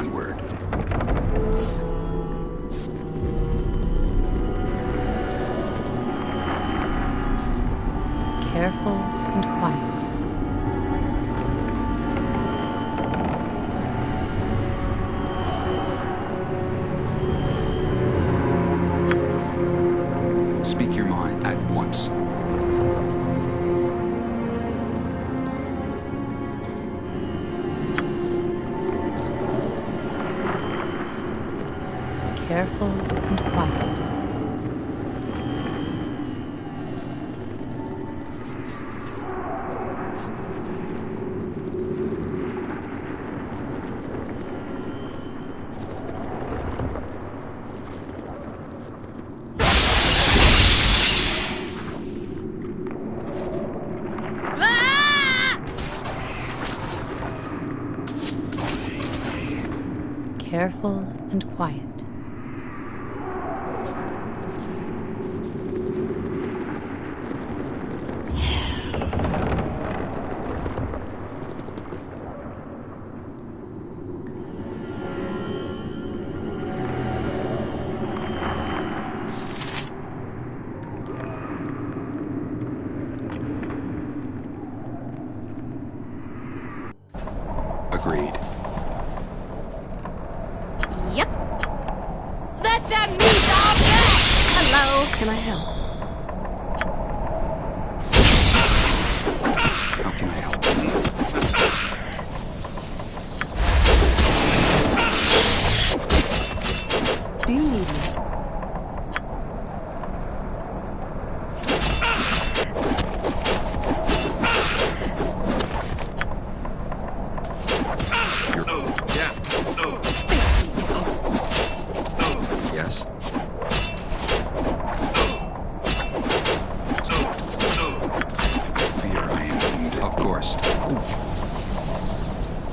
Onward. Careful Careful and quiet.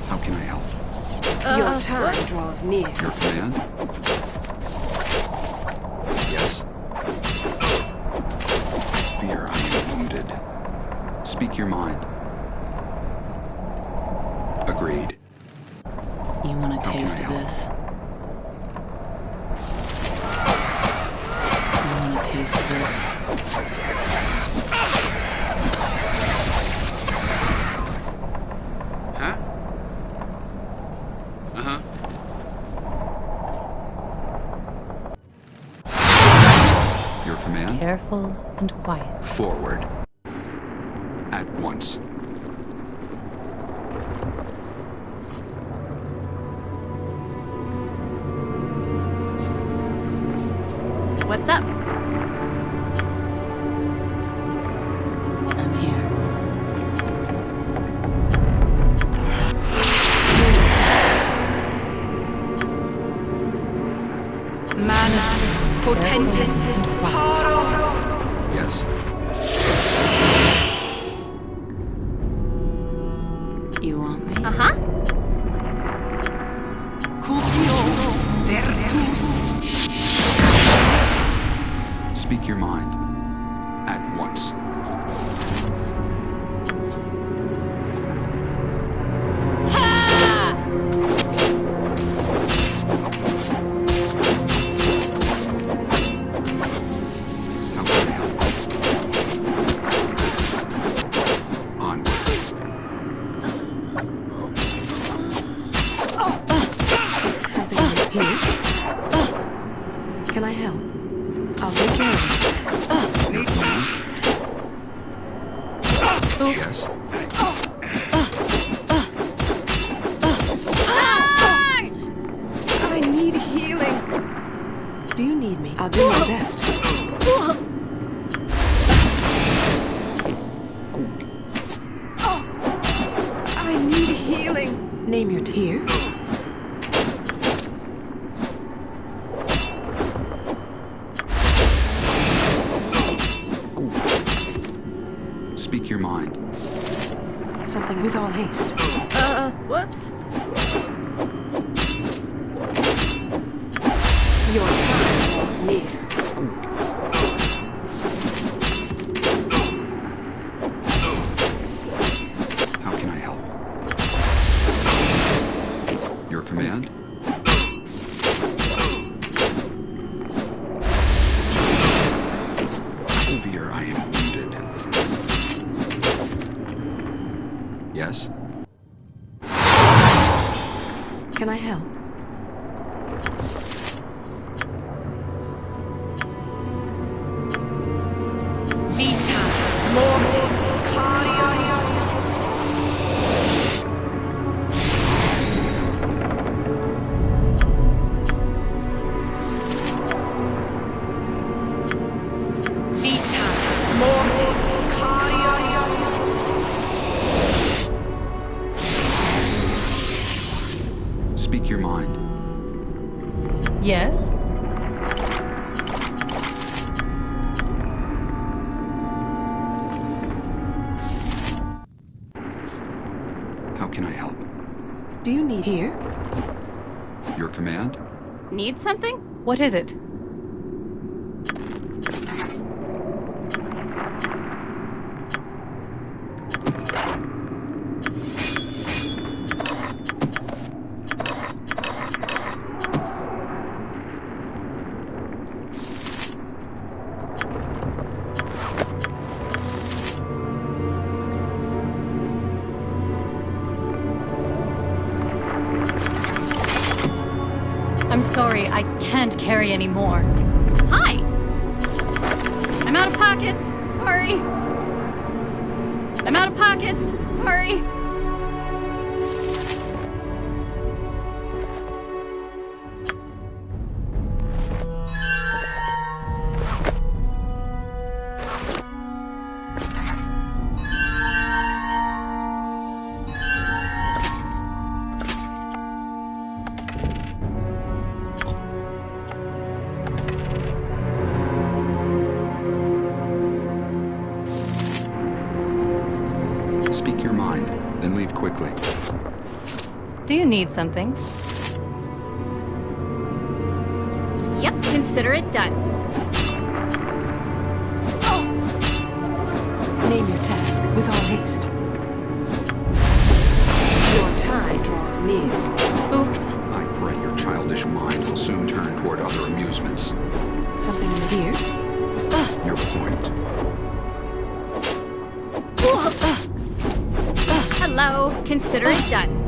How can I help? Your uh, time draws near. Your command? Yes? Fear I am wounded. Speak your mind. Agreed. You want a How taste I of help? this? Careful and quiet. Forward. At once. What's up? I'm here. Manus potentis paro. Name your tier. Speak your mind. Something with all haste. Uh, whoops. What is it? I'm sorry, I can't carry any more. Hi! I'm out of pockets. Sorry. I'm out of pockets. Sorry. Need something? Yep, consider it done. Oh. Name your task with all haste. Your time draws near. Oops. I pray your childish mind will soon turn toward other amusements. Something in the ear? Your point. Hello, consider it done.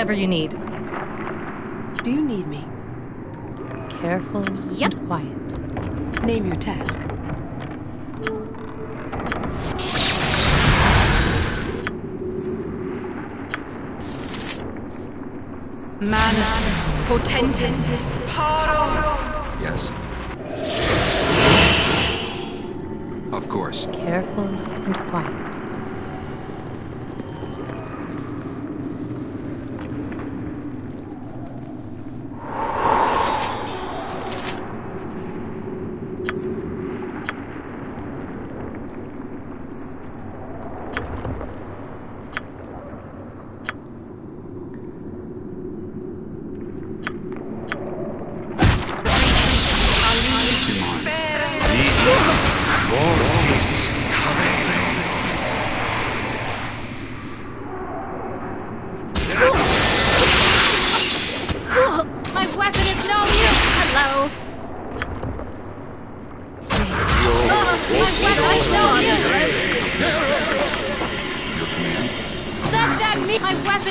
Whatever you need. Do you need me? Careful Yep. and quiet. Name your task. Manus potentis paro. Yes. Of course. Careful and quiet.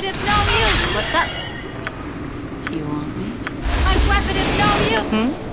Weapon is no use! What's up? You want me? My weapon is no use! Uh-huh.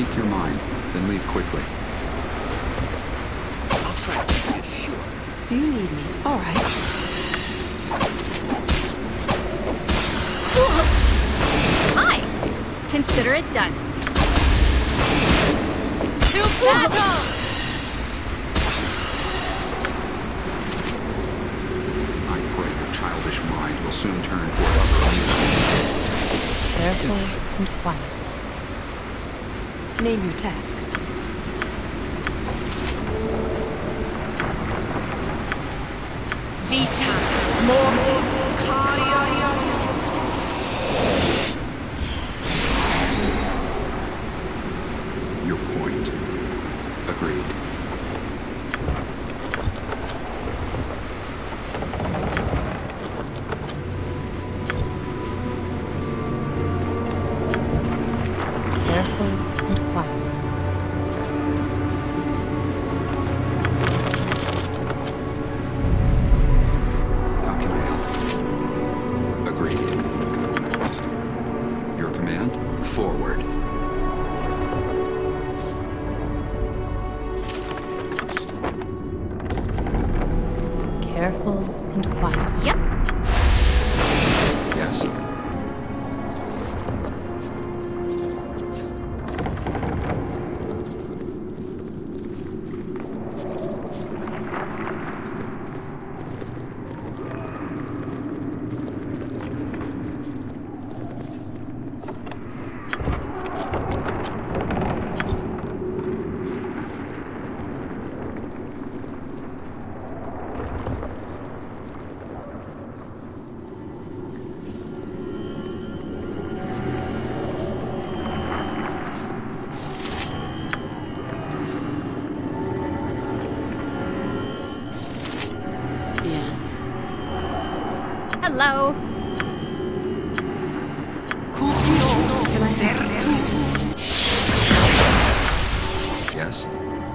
speak your mind, then leave quickly. I'll try to be sure. Do you need me? All right. Hi! Consider it done. To battle! I pray your childish mind will soon turn toward other amusement. And quiet. Name your task. Vita Mortis. Hello? Yes?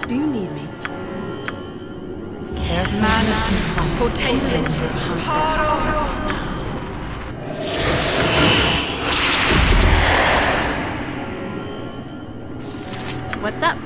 Do you need me? What's up?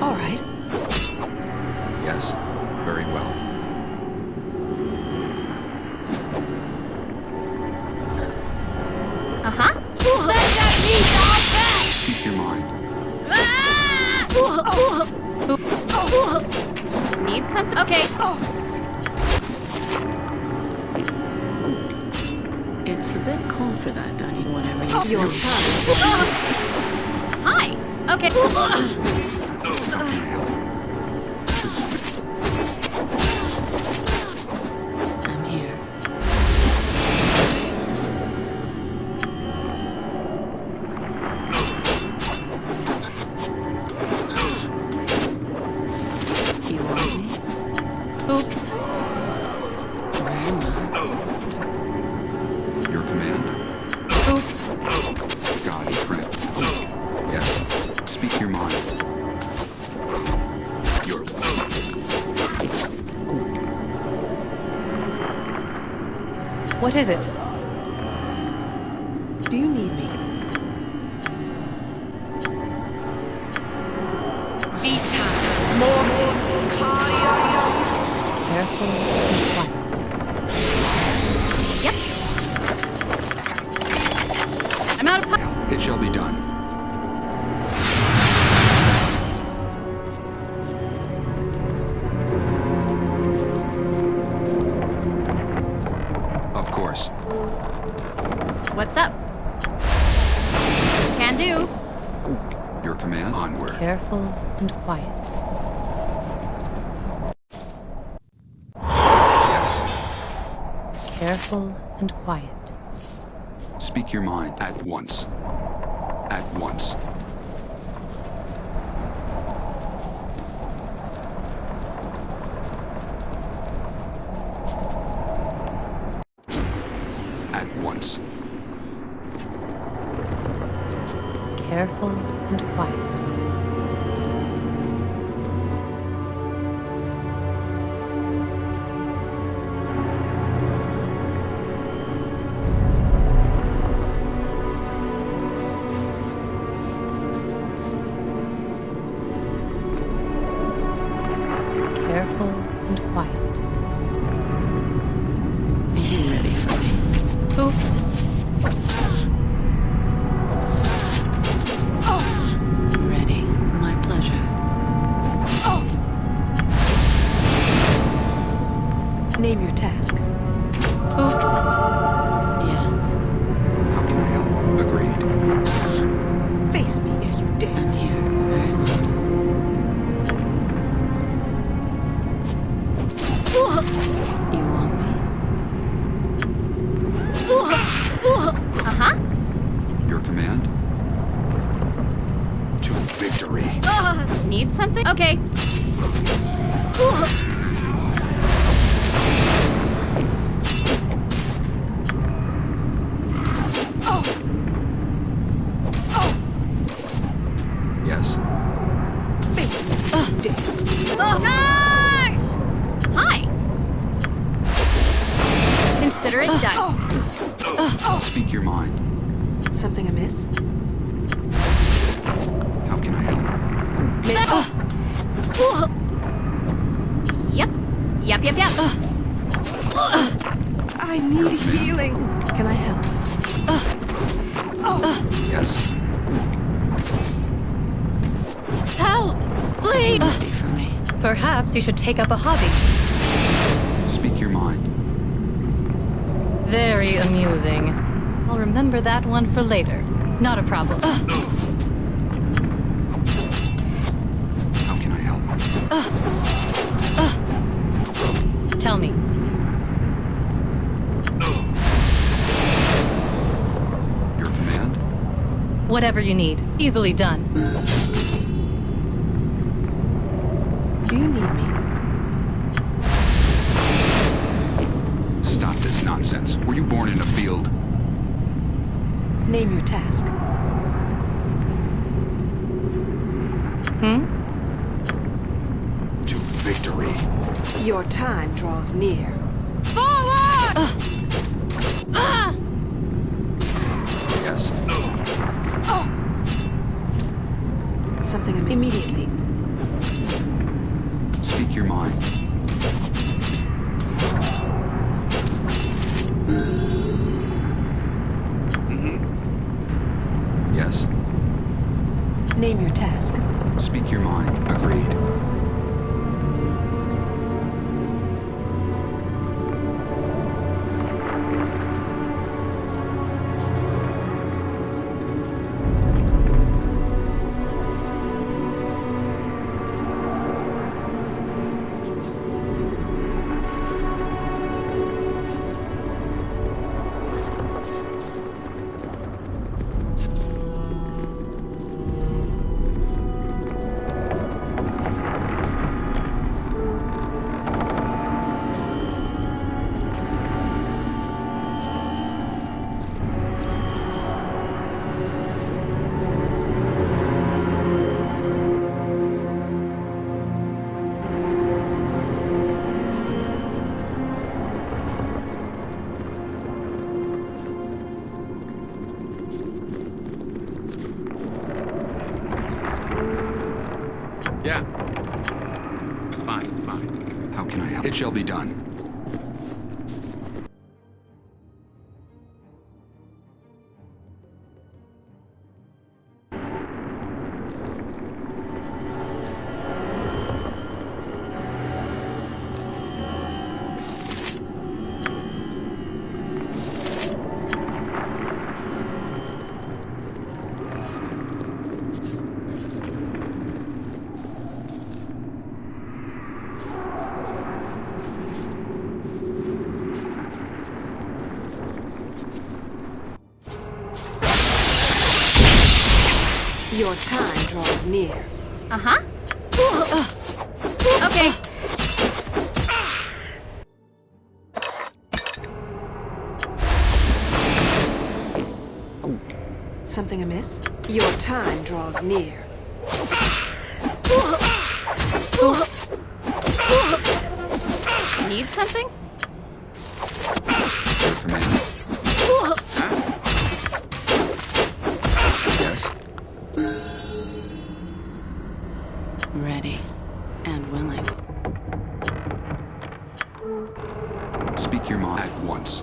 All right. What is it? your mind at once. At once. At once. Careful and quiet. victory. Uh, need something? Okay. take up a hobby. Speak your mind. Very amusing. I'll remember that one for later. Not a problem. How can I help? Ugh. Ugh. Tell me, Whatever you need. Easily done. born in a field. Name your task. Hmm? To victory. Your time draws near. Your time draws near. Uh-huh. Okay. Something amiss? Your time draws near. Speak your mind at once.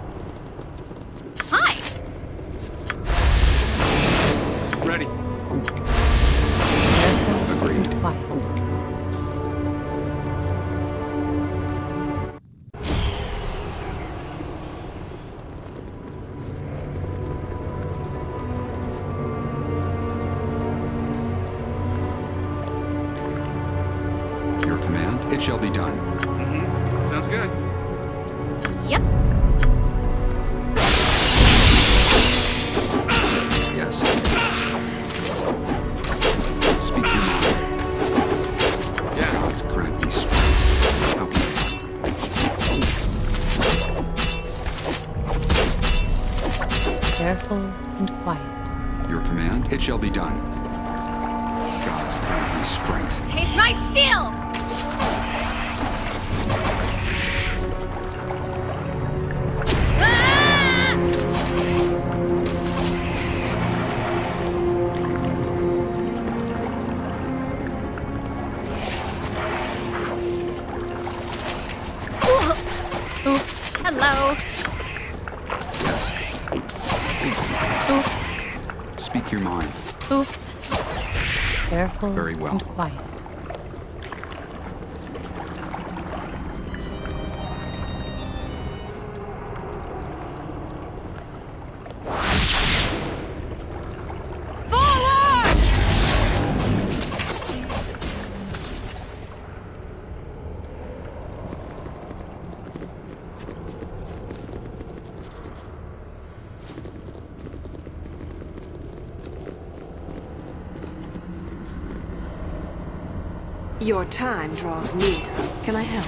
Your time draws near. Can I help?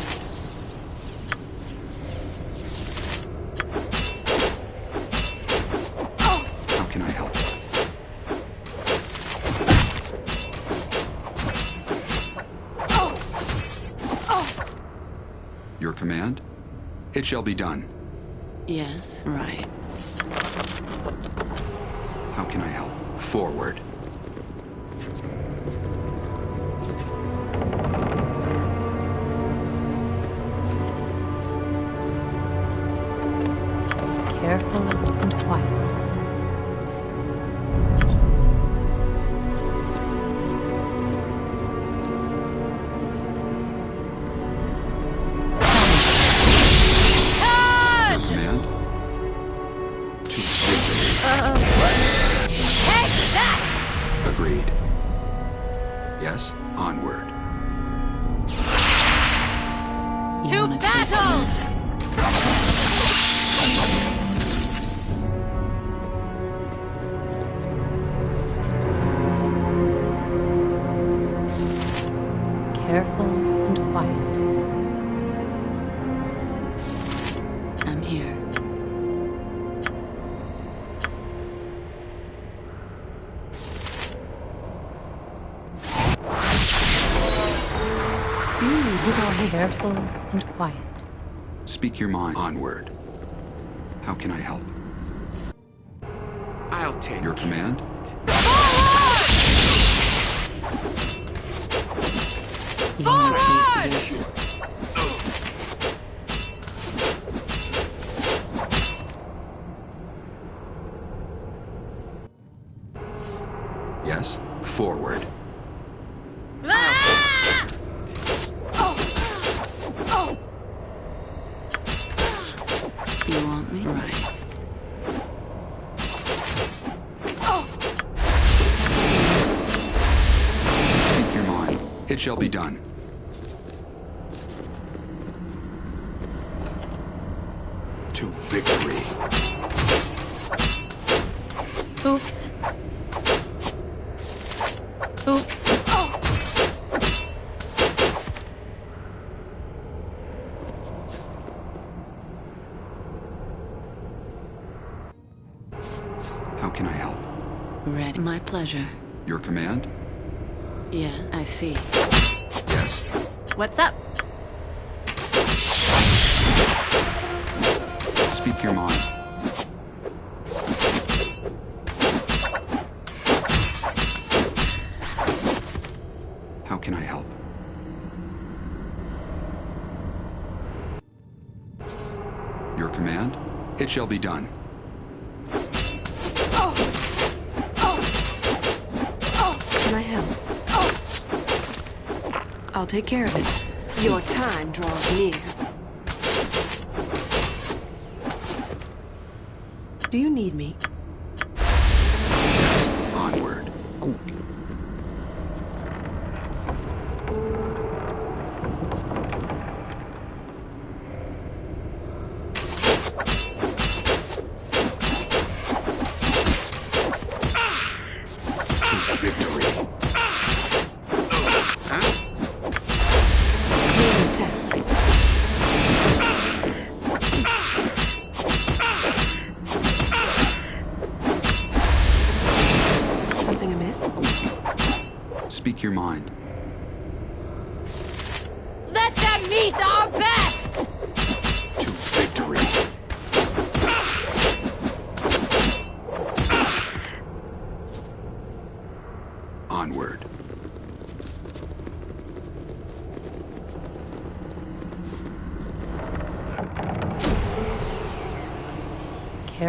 How can I help? Your command? It shall be done. Yes, right. How can I help? Forward. Careful and quiet. Speak your mind. Onward. How can I help? I'll take Your command? of it. You wanna taste Forward! Victory. Oops. Oops. How can I help? Ready. My pleasure. Your command? Yeah, I see. Yes. What's up? Speak your mind. How can I help? Your command? It shall be done. Can I help? I'll take care of it. Your time draws near. Do you need me? Onward.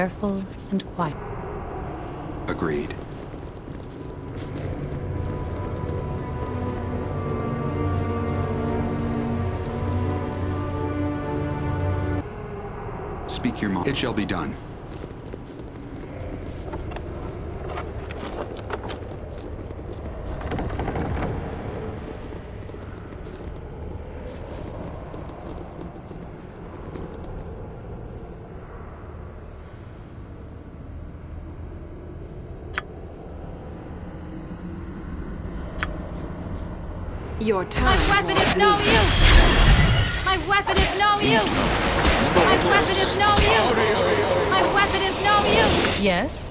Careful and quiet. Agreed. Speak your mind. It shall be done. Your time My weapon is no use! My weapon is no use! My weapon is no use! My weapon is no use! Yes?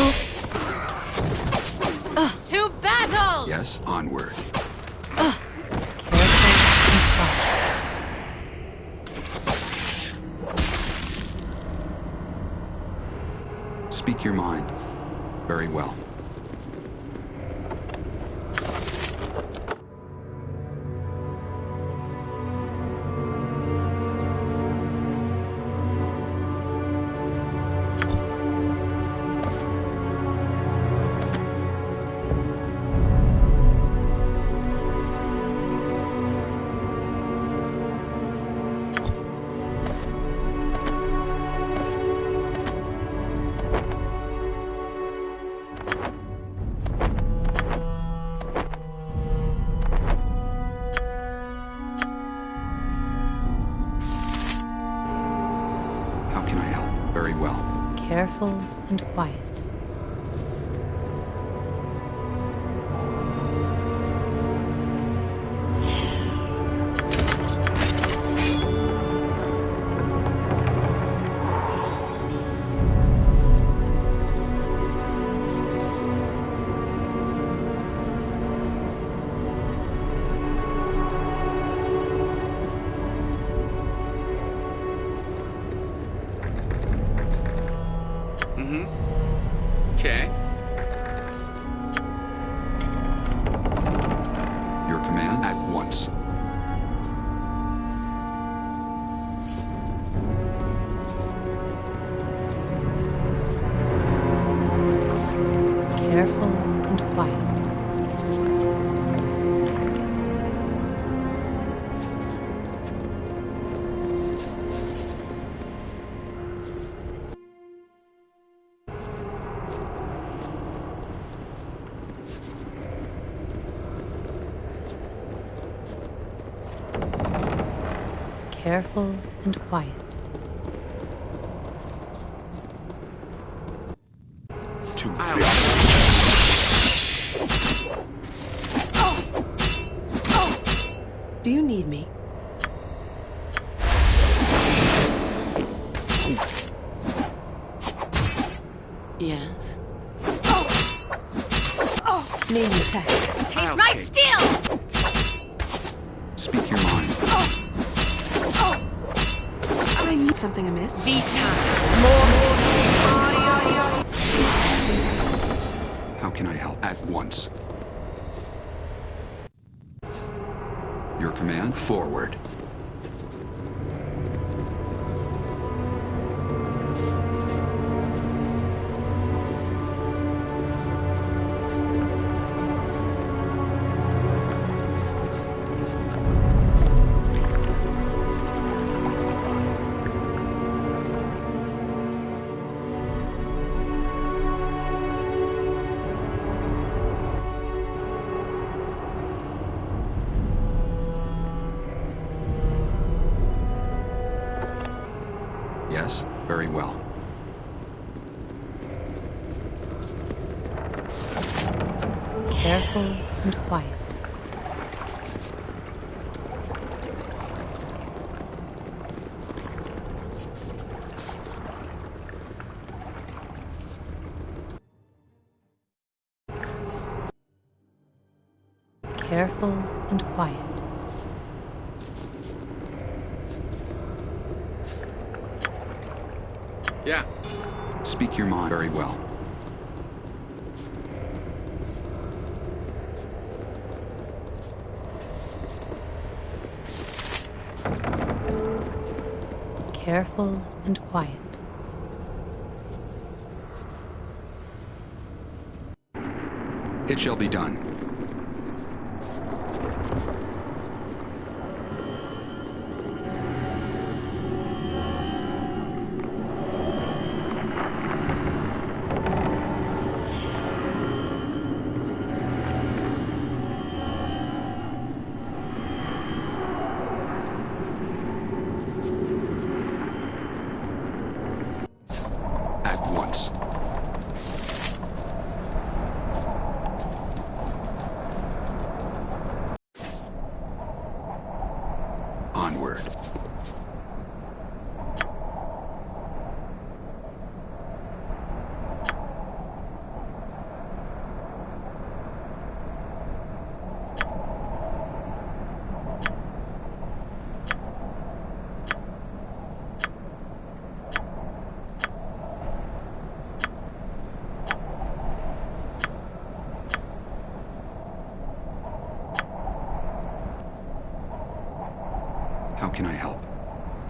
Oops. Uh. To battle! Yes, onward. Careful. Speak your mind. Very well. Careful and quiet. Too Do you need me? Yes. Name your text. Taste my steel! I need something amiss. How can I help? At once. Your command, forward. Very well. Careful and quiet. Careful and quiet. Yeah. Speak your mind very well. Careful and quiet. It shall be done.